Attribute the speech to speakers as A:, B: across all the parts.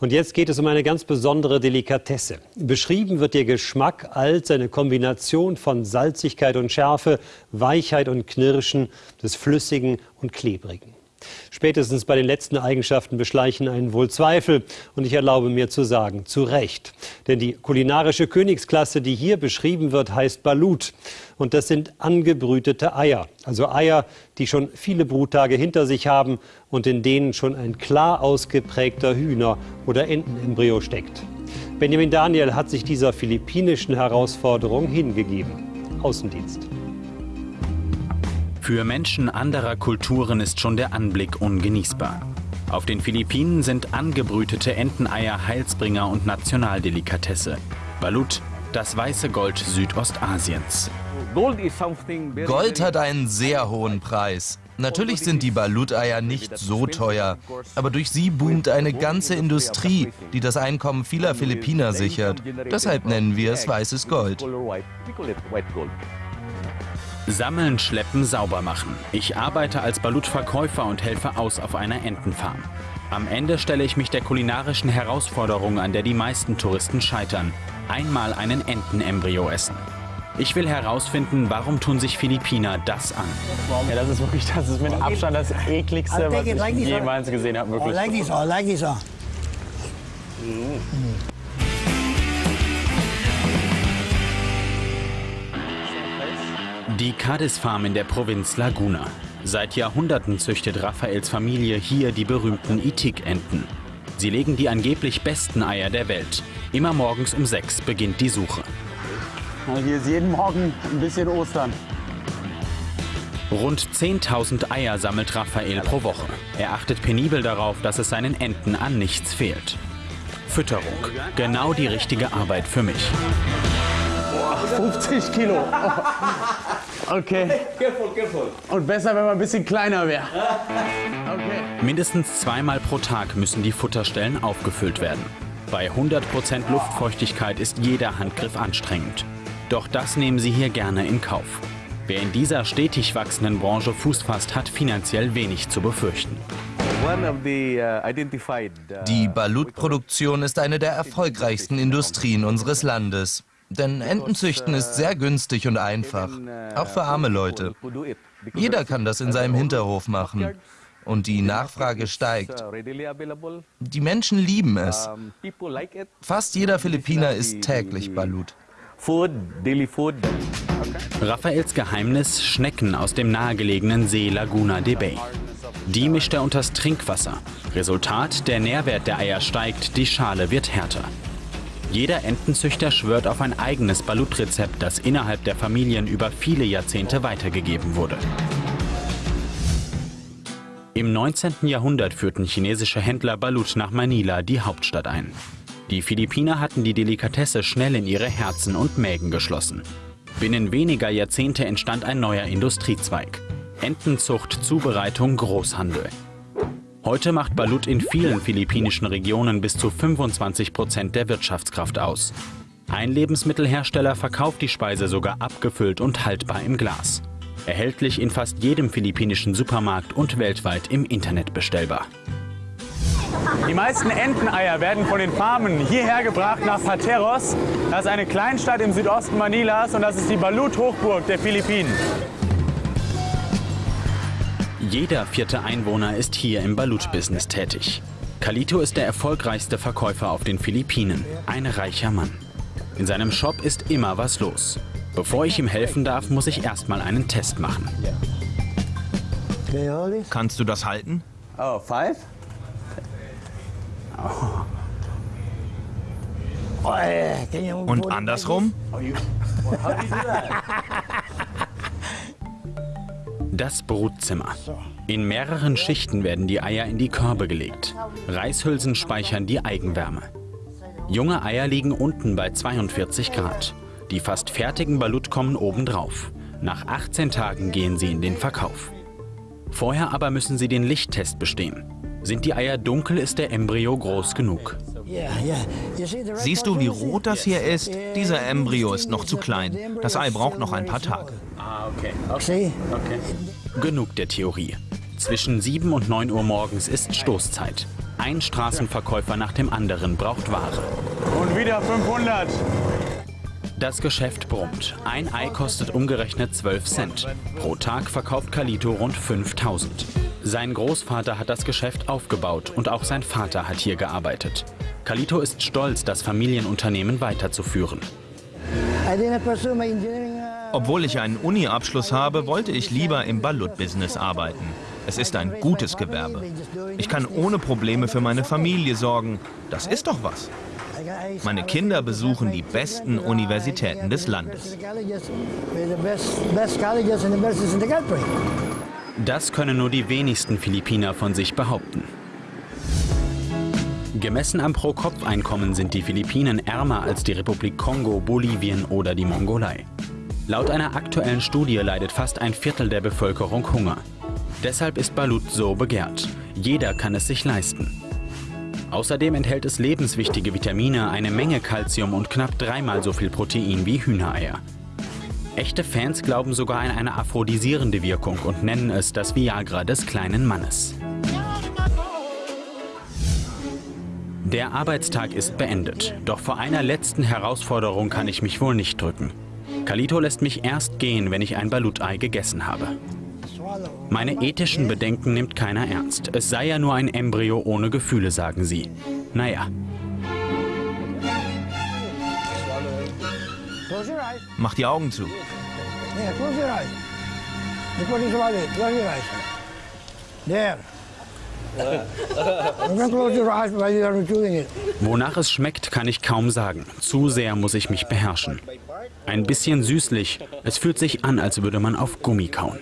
A: Und jetzt geht es um eine ganz besondere Delikatesse. Beschrieben wird ihr Geschmack als eine Kombination von Salzigkeit und Schärfe, Weichheit und Knirschen, des Flüssigen und Klebrigen. Spätestens bei den letzten Eigenschaften beschleichen einen wohl Zweifel. Und ich erlaube mir zu sagen, zu Recht. Denn die kulinarische Königsklasse, die hier beschrieben wird, heißt Balut. Und das sind angebrütete Eier. Also Eier, die schon viele Bruttage hinter sich haben und in denen schon ein klar ausgeprägter Hühner- oder Entenembryo steckt. Benjamin Daniel hat sich dieser philippinischen Herausforderung hingegeben. Außendienst.
B: Für Menschen anderer Kulturen ist schon der Anblick ungenießbar. Auf den Philippinen sind angebrütete Enteneier Heilsbringer und Nationaldelikatesse. Balut, das weiße Gold Südostasiens.
C: Gold hat einen sehr hohen Preis. Natürlich sind die Balut-Eier nicht so teuer, aber durch sie boomt eine ganze Industrie, die das Einkommen vieler Philippiner sichert. Deshalb nennen wir es weißes Gold.
B: Sammeln, schleppen, sauber machen. Ich arbeite als Balut-Verkäufer und helfe aus auf einer Entenfarm. Am Ende stelle ich mich der kulinarischen Herausforderung, an der die meisten Touristen scheitern. Einmal einen Entenembryo essen. Ich will herausfinden, warum tun sich Philippiner das an.
D: Ja, das ist wirklich, das ist mit Abstand das ekligste, was ich jemals gesehen habe. Wirklich.
E: like this, I like this.
B: Die Cadiz Farm in der Provinz Laguna. Seit Jahrhunderten züchtet Raphaels Familie hier die berühmten Itik-Enten. Sie legen die angeblich besten Eier der Welt. Immer morgens um sechs beginnt die Suche.
D: Hier ist jeden Morgen ein bisschen Ostern.
B: Rund 10.000 Eier sammelt Raphael pro Woche. Er achtet penibel darauf, dass es seinen Enten an nichts fehlt. Fütterung. Genau die richtige Arbeit für mich.
D: 50 Kilo. Okay. Und besser, wenn man ein bisschen kleiner wäre. Okay.
B: Mindestens zweimal pro Tag müssen die Futterstellen aufgefüllt werden. Bei 100% Luftfeuchtigkeit ist jeder Handgriff anstrengend. Doch das nehmen sie hier gerne in Kauf. Wer in dieser stetig wachsenden Branche Fuß fasst, hat finanziell wenig zu befürchten.
C: Die Balut-Produktion ist eine der erfolgreichsten Industrien unseres Landes. Denn Entenzüchten ist sehr günstig und einfach, auch für arme Leute. Jeder kann das in seinem Hinterhof machen. Und die Nachfrage steigt. Die Menschen lieben es. Fast jeder Philippiner isst täglich Balut.
B: Raphaels Geheimnis Schnecken aus dem nahegelegenen See Laguna de Bay. Die mischt er unters Trinkwasser. Resultat, der Nährwert der Eier steigt, die Schale wird härter. Jeder Entenzüchter schwört auf ein eigenes Balut-Rezept, das innerhalb der Familien über viele Jahrzehnte weitergegeben wurde. Im 19. Jahrhundert führten chinesische Händler Balut nach Manila, die Hauptstadt, ein. Die Philippiner hatten die Delikatesse schnell in ihre Herzen und Mägen geschlossen. Binnen weniger Jahrzehnte entstand ein neuer Industriezweig. Entenzucht, Zubereitung, Großhandel. Heute macht Balut in vielen philippinischen Regionen bis zu 25 Prozent der Wirtschaftskraft aus. Ein Lebensmittelhersteller verkauft die Speise sogar abgefüllt und haltbar im Glas. Erhältlich in fast jedem philippinischen Supermarkt und weltweit im Internet bestellbar.
D: Die meisten Enteneier werden von den Farmen hierher gebracht nach Pateros. Das ist eine Kleinstadt im Südosten Manilas und das ist die Balut-Hochburg der Philippinen.
B: Jeder vierte Einwohner ist hier im Balut-Business tätig. Kalito ist der erfolgreichste Verkäufer auf den Philippinen, ein reicher Mann. In seinem Shop ist immer was los. Bevor ich ihm helfen darf, muss ich erstmal einen Test machen.
F: Kannst du das halten?
D: Oh, five?
F: Und andersrum?
B: Das Brutzimmer. In mehreren Schichten werden die Eier in die Körbe gelegt. Reishülsen speichern die Eigenwärme. Junge Eier liegen unten bei 42 Grad. Die fast fertigen Balut kommen obendrauf. Nach 18 Tagen gehen sie in den Verkauf. Vorher aber müssen sie den Lichttest bestehen. Sind die Eier dunkel, ist der Embryo groß genug.
F: Siehst du, wie rot das hier ist? Dieser Embryo ist noch zu klein. Das Ei braucht noch ein paar Tage.
B: Okay. okay. okay. Genug der Theorie. Zwischen 7 und 9 Uhr morgens ist Stoßzeit. Ein Straßenverkäufer nach dem anderen braucht Ware.
D: Und wieder 500.
B: Das Geschäft brummt. Ein Ei kostet umgerechnet 12 Cent. Pro Tag verkauft Kalito rund 5000. Sein Großvater hat das Geschäft aufgebaut und auch sein Vater hat hier gearbeitet. Kalito ist stolz, das Familienunternehmen weiterzuführen.
F: Obwohl ich einen Uni-Abschluss habe, wollte ich lieber im Balut-Business arbeiten. Es ist ein gutes Gewerbe. Ich kann ohne Probleme für meine Familie sorgen. Das ist doch was. Meine Kinder besuchen die besten Universitäten des Landes.
B: Das können nur die wenigsten Philippiner von sich behaupten. Gemessen am Pro-Kopf-Einkommen sind die Philippinen ärmer als die Republik Kongo, Bolivien oder die Mongolei. Laut einer aktuellen Studie leidet fast ein Viertel der Bevölkerung Hunger. Deshalb ist Balut so begehrt. Jeder kann es sich leisten. Außerdem enthält es lebenswichtige Vitamine, eine Menge Kalzium und knapp dreimal so viel Protein wie Hühnereier. Echte Fans glauben sogar an eine aphrodisierende Wirkung und nennen es das Viagra des kleinen Mannes. Der Arbeitstag ist beendet, doch vor einer letzten Herausforderung kann ich mich wohl nicht drücken. Kalito lässt mich erst gehen, wenn ich ein Balut-Ei gegessen habe. Meine ethischen Bedenken nimmt keiner ernst. Es sei ja nur ein Embryo ohne Gefühle, sagen sie. Naja.
F: Mach die Augen zu.
E: Don't close your eyes while you are doing it.
B: Wonach es schmeckt, kann ich kaum sagen. Zu sehr muss ich mich beherrschen. Ein bisschen süßlich. Es fühlt sich an, als würde man auf Gummi kauen.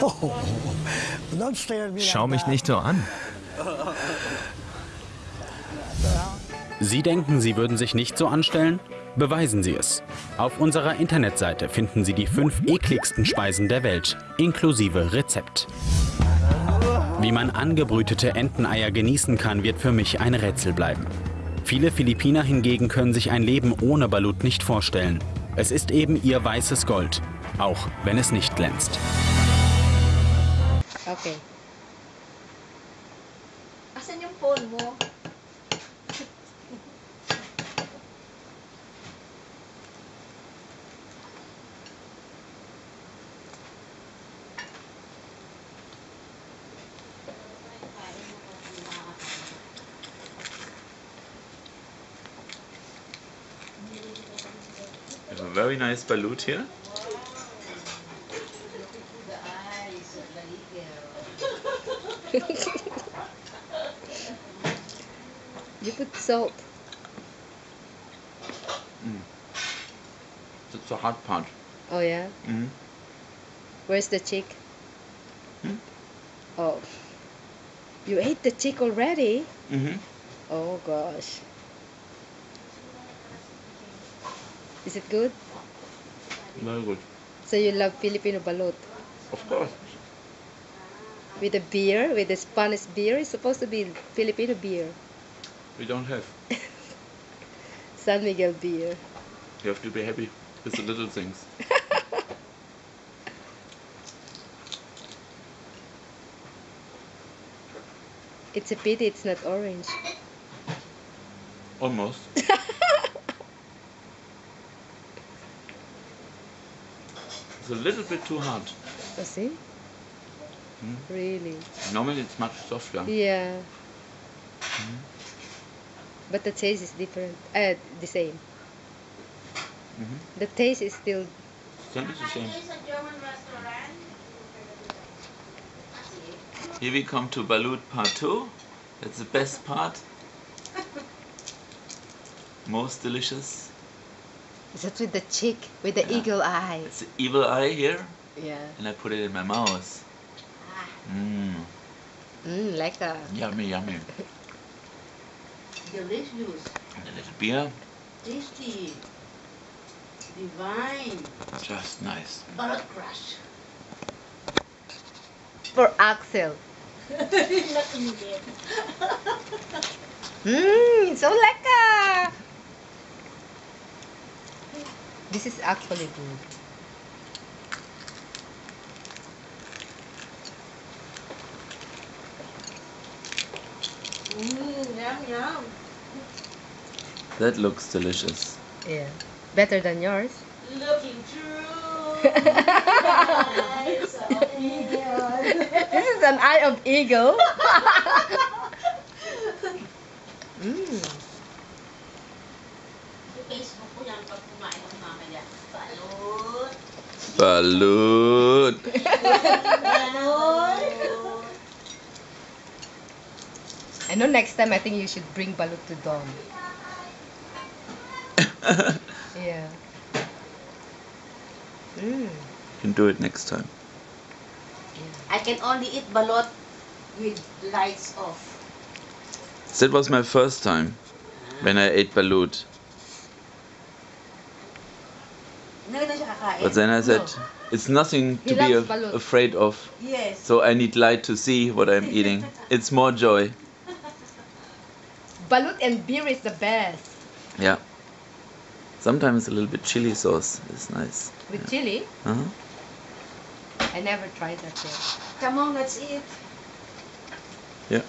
F: Schau mich nicht so an.
B: Sie denken, Sie würden sich nicht so anstellen? Beweisen Sie es. Auf unserer Internetseite finden Sie die fünf ekligsten Speisen der Welt, inklusive Rezept. Wie man angebrütete Enteneier genießen kann, wird für mich ein Rätsel bleiben. Viele Philippiner hingegen können sich ein Leben ohne Balut nicht vorstellen. Es ist eben ihr weißes Gold, auch wenn es nicht glänzt.
G: Okay. Asan yung phone mo?
H: Have a very nice balut here.
G: You put salt.
H: That's the hard part.
G: Oh yeah.
H: Mhm.
G: Where's the chick?
H: Hmm?
G: Oh. You ate the chick already?
H: Mm-hmm.
G: Oh gosh. Is it good?
H: Very good.
G: So you love Filipino balut?
H: Of course.
G: With the beer, with the Spanish beer, it's supposed to be Filipino beer.
H: We don't have.
G: San Miguel beer.
H: You have to be happy with the little things.
G: It's a pity it's not orange.
H: Almost. a little bit too hard.
G: I see?
H: Hmm?
G: Really?
H: Normally it's much softer.
G: Yeah. But the taste is different. Uh, the same.
H: Mhm.
G: The taste is still.
H: Then it's the same. Here we come to Balut part 2. That's the best part. Most delicious.
G: Is that with the chick with the
H: Yeah.
G: eagle eye?
H: It's the evil eye here,
G: Yeah.
H: and I put it in my mouth. Mmm,
G: Mm, like a.
H: yummy, yummy.
I: Delicious,
H: And a little beer,
I: tasty, divine,
H: just nice.
I: balut crush.
G: For Axel.
I: Not in bed.
G: Mmm, so like a. This is actually good.
I: Yum. yum.
H: That looks delicious.
G: Yeah. Better than yours.
I: Looking true. Eyes of eagle.
G: This is an eye of eagle. mm.
I: Balut.
H: Balut.
G: I know next time I think you should bring balut to Dom. Yeah. Mm.
H: can do it next time.
I: I can only eat Balut with lights off.
H: That was my first time when I ate balut. But then I said, it's nothing to be
G: loves
H: a- afraid of.
I: Yes.
H: So I need light to see what I'm eating. It's more joy.
G: Balut and beer is the best.
H: Yeah. Sometimes a little bit chili sauce is nice.
G: With chili,
H: Uh-huh.
G: I never tried that yet.
I: Come on, let's eat.
H: Yeah.